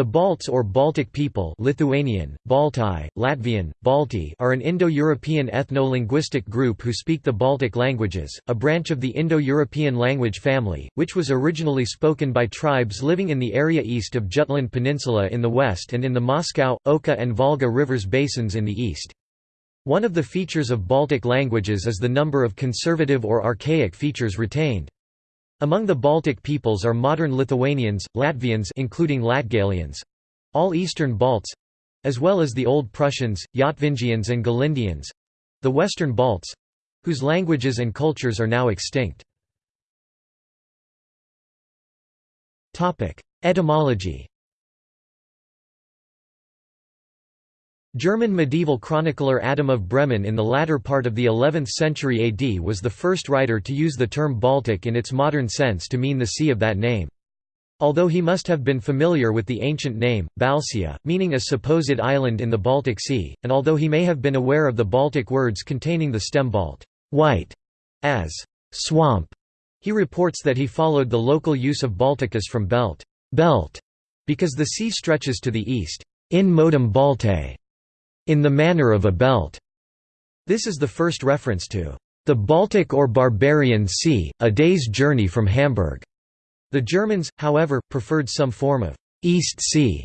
The Balts or Baltic people Lithuanian, Baltai, Latvian, Balti are an Indo-European ethno-linguistic group who speak the Baltic languages, a branch of the Indo-European language family, which was originally spoken by tribes living in the area east of Jutland Peninsula in the west and in the Moscow, Oka and Volga rivers basins in the east. One of the features of Baltic languages is the number of conservative or archaic features retained. Among the Baltic peoples are modern Lithuanians, Latvians including Latgalians, all Eastern Balts, as well as the Old Prussians, Yatvingians and Galindians, the Western Balts, whose languages and cultures are now extinct. Etymology German medieval chronicler Adam of Bremen in the latter part of the 11th century AD was the first writer to use the term Baltic in its modern sense to mean the sea of that name. Although he must have been familiar with the ancient name, Baltia, meaning a supposed island in the Baltic Sea, and although he may have been aware of the Baltic words containing the stem Balt white", as swamp, he reports that he followed the local use of Balticus from belt, belt because the sea stretches to the east, in modum Baltae, in the manner of a belt. This is the first reference to the Baltic or Barbarian Sea, a day's journey from Hamburg. The Germans, however, preferred some form of East Sea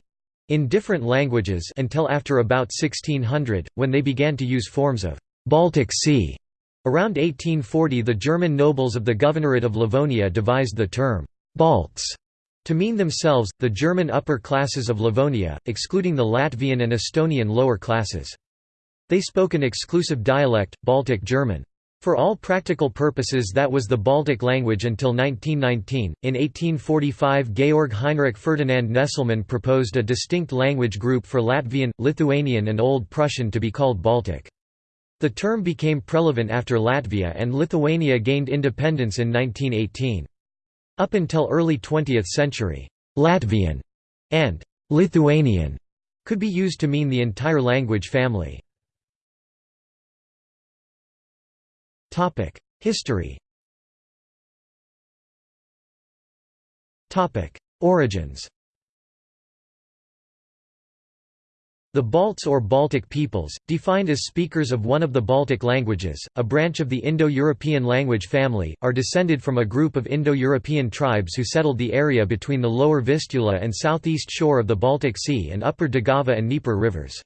in different languages until after about 1600, when they began to use forms of Baltic Sea. Around 1840 the German nobles of the Governorate of Livonia devised the term Balts to mean themselves, the German upper classes of Livonia, excluding the Latvian and Estonian lower classes. They spoke an exclusive dialect, Baltic German. For all practical purposes that was the Baltic language until 1919. In 1845 Georg Heinrich Ferdinand Nesselmann proposed a distinct language group for Latvian, Lithuanian and Old Prussian to be called Baltic. The term became prevalent after Latvia and Lithuania gained independence in 1918. Up until early 20th century, Latvian and Lithuanian could be used to mean the entire language family. History Origins The Balts or Baltic peoples, defined as speakers of one of the Baltic languages, a branch of the Indo-European language family, are descended from a group of Indo-European tribes who settled the area between the lower Vistula and southeast shore of the Baltic Sea and upper Daugava and Dnieper rivers.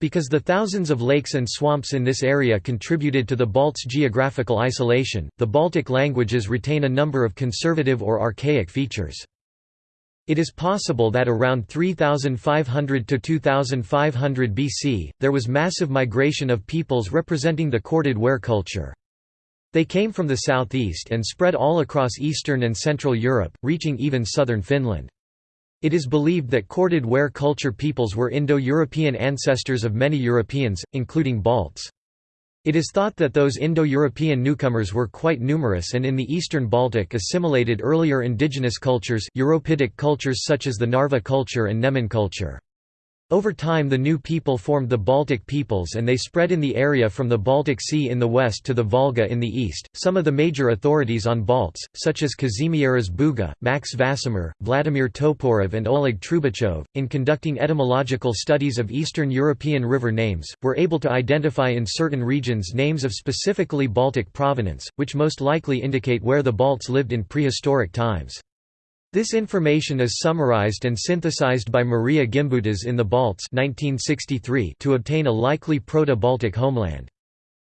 Because the thousands of lakes and swamps in this area contributed to the Balts' geographical isolation, the Baltic languages retain a number of conservative or archaic features. It is possible that around 3500 to 2500 BC, there was massive migration of peoples representing the corded ware culture. They came from the southeast and spread all across eastern and central Europe, reaching even southern Finland. It is believed that corded ware culture peoples were Indo-European ancestors of many Europeans, including Balts. It is thought that those Indo-European newcomers were quite numerous and in the eastern Baltic assimilated earlier indigenous cultures Europidic cultures such as the Narva culture and Neman culture. Over time the new people formed the Baltic peoples and they spread in the area from the Baltic Sea in the west to the Volga in the east. Some of the major authorities on Balts, such as Kazimieras Būga, Max Vasmer, Vladimir Toporov and Oleg Trubachov, in conducting etymological studies of Eastern European river names, were able to identify in certain regions names of specifically Baltic provenance, which most likely indicate where the Balts lived in prehistoric times. This information is summarized and synthesized by Maria Gimbutas in The Balts 1963 to obtain a likely Proto-Baltic homeland.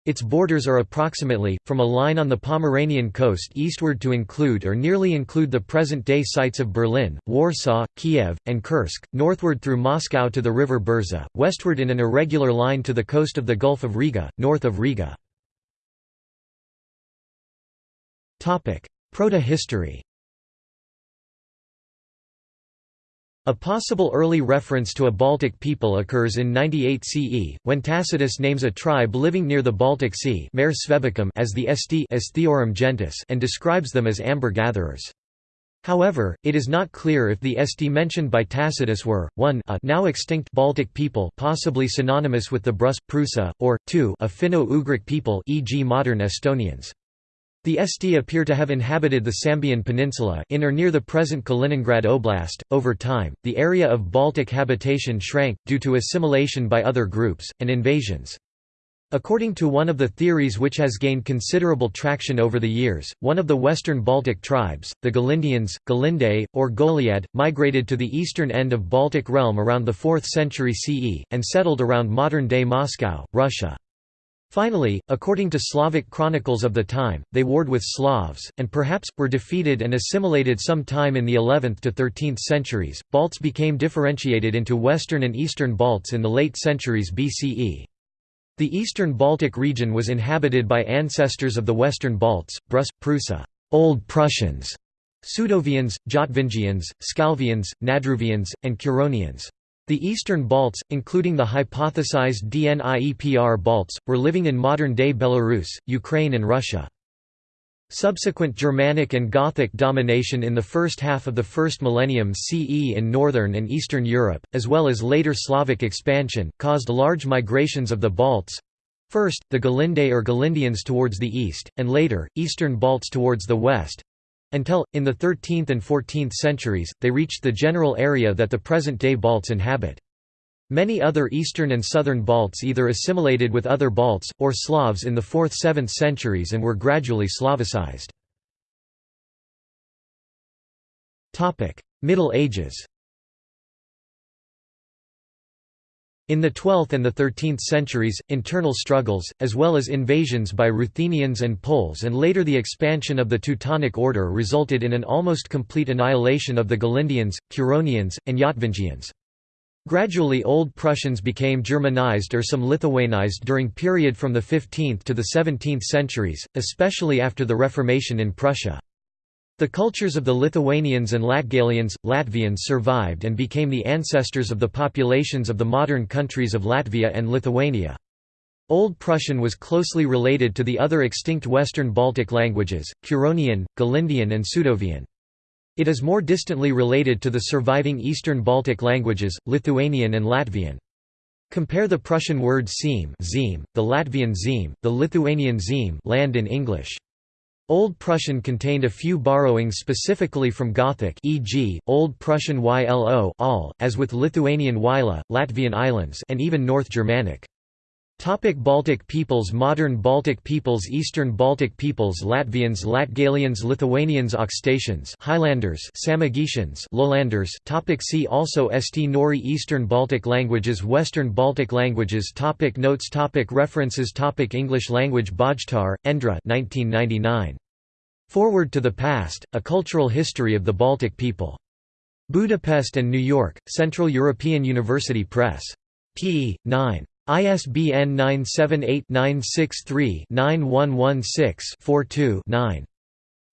Its borders are approximately, from a line on the Pomeranian coast eastward to include or nearly include the present-day sites of Berlin, Warsaw, Kiev, and Kursk, northward through Moscow to the river Burza, westward in an irregular line to the coast of the Gulf of Riga, north of Riga. Proto-history A possible early reference to a Baltic people occurs in 98 CE, when Tacitus names a tribe living near the Baltic Sea as the Esti gentis and describes them as amber gatherers. However, it is not clear if the Esti mentioned by Tacitus were, 1 a now extinct Baltic people possibly synonymous with the Brus, Prusa, or 2 a Finno-Ugric people e.g. modern Estonians. The Esti appear to have inhabited the Sambian Peninsula in or near the present Kaliningrad Oblast. Over time, the area of Baltic habitation shrank, due to assimilation by other groups, and invasions. According to one of the theories which has gained considerable traction over the years, one of the western Baltic tribes, the Galindians, Galindae, or Goliad, migrated to the eastern end of Baltic realm around the 4th century CE, and settled around modern-day Moscow, Russia. Finally, according to Slavic chronicles of the time, they warred with Slavs, and perhaps, were defeated and assimilated some time in the 11th to 13th centuries. Balts became differentiated into Western and Eastern Balts in the late centuries BCE. The Eastern Baltic region was inhabited by ancestors of the Western Balts, Brus, Prusa, Old Prussians, Sudovians, Jotvingians, Scalvians, Nadruvians, and Curonians. The Eastern Balts, including the hypothesized Dniepr Balts, were living in modern-day Belarus, Ukraine and Russia. Subsequent Germanic and Gothic domination in the first half of the first millennium CE in northern and eastern Europe, as well as later Slavic expansion, caused large migrations of the Balts, first, the Galindae or Galindians towards the east, and later, Eastern Balts towards the west, until, in the 13th and 14th centuries, they reached the general area that the present-day Balts inhabit. Many other eastern and southern Balts either assimilated with other Balts, or Slavs in the 4th–7th centuries and were gradually Slavicized. Middle Ages In the 12th and the 13th centuries, internal struggles, as well as invasions by Ruthenians and Poles and later the expansion of the Teutonic Order resulted in an almost complete annihilation of the Galindians, Curonians, and Yotvingians. Gradually Old Prussians became Germanized or some Lithuanized during period from the 15th to the 17th centuries, especially after the Reformation in Prussia. The cultures of the Lithuanians and Latgalians, Latvians survived and became the ancestors of the populations of the modern countries of Latvia and Lithuania. Old Prussian was closely related to the other extinct Western Baltic languages, Curonian, Galindian and Sudovian. It is more distantly related to the surviving Eastern Baltic languages, Lithuanian and Latvian. Compare the Prussian word zim, the Latvian zim, the Lithuanian zim land in English. Old Prussian contained a few borrowings specifically from Gothic e.g., Old Prussian ylo all, as with Lithuanian Wyla, Latvian islands and even North Germanic. Topic Baltic peoples Modern Baltic peoples Eastern Baltic peoples Latvians Latgalians Lithuanians Aukštaitians Highlanders Samogitians Lowlanders topic See also St Nori Eastern Baltic languages Western Baltic languages topic Notes topic References topic English language Bojtár, Endre 1999. Foreword to the Past, A Cultural History of the Baltic People. Budapest and New York, Central European University Press. p. 9. ISBN 978-963-9116-42-9.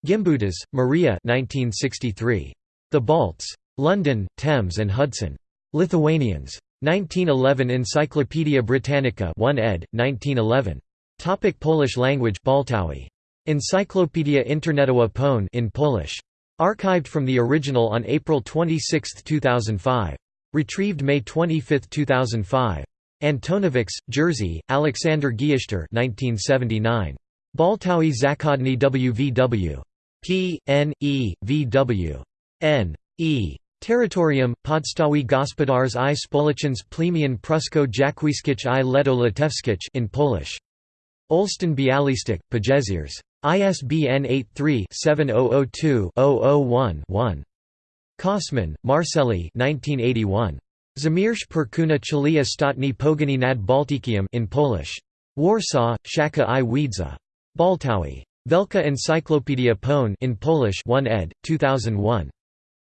Gimbutas, Maria The Balts. London, Thames and Hudson. Lithuanians. 1911 Encyclopædia Britannica 1 ed., 1911. Topic Polish language Baltawi. Encyclopedia Internetowa Pone in Polish. Archived from the original on April 26, 2005. Retrieved May 25, 2005. Antonovics, Jerzy, Alexander Giesztor 1979. Baltawi Zakodny WVW. P. N. E. V. W. N. E. Territorium, Podstawy Gospodarz i Społeczny Plemian Prusko Jakwiskich i Leto Litewskich in Polish. Olsztyn Bialystok, Pajeziers. ISBN 83-7002-001-1. Kosman, Marceli 1981. Zamirz Perkuna Chili Ostatni Pogani nad Baltikiem in Polish. Warsaw, Szaka i Wiedza. Baltawi. Velka Encyclopedia Pone in Polish 1 ed., 2001.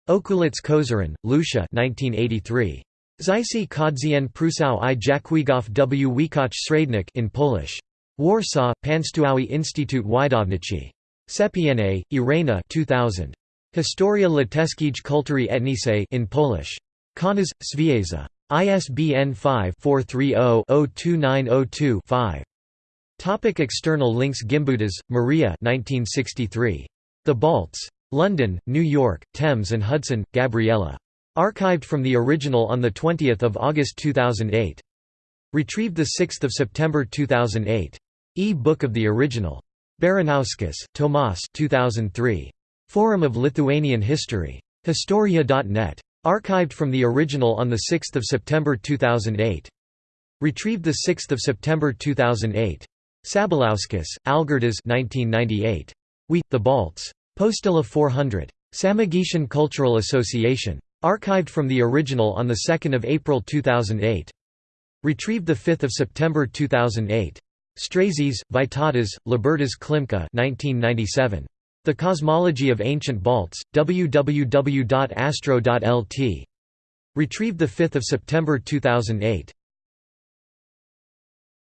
Okulic Kozaryn, Lucia 1983. Zysi Kodzien Prusał i Jakwigow w Wikach Srednik in Polish. Warsaw, Państwowy Instytut Wydawniczy. Sepiene, Irena 2000. Historia Litewskich Kultury Etniczej in Polish. Kaunas, Svieza. ISBN 5-430-02902-5. Topic external links Gimbutas, Maria 1963. The Balts. London, New York, Thames and Hudson, Gabriella. Archived from the original on 20 August 2008. Retrieved 6 September 2008. E-book of the original. Baranauskas, Tomas 2003. Forum of Lithuanian History. Historia.net. Archived from the original on 6 September 2008. Retrieved 6 September 2008. Sabaliauskas, Algirdas 1998. We, the Balts. Postila 400. Samogitian Cultural Association. Archived from the original on 2 April 2008. Retrieved 5 September 2008. Strazys, Vytautas, Libertas Klimka 1997. The Cosmology of Ancient Balts, www.astro.lt. Retrieved 5 September 2008.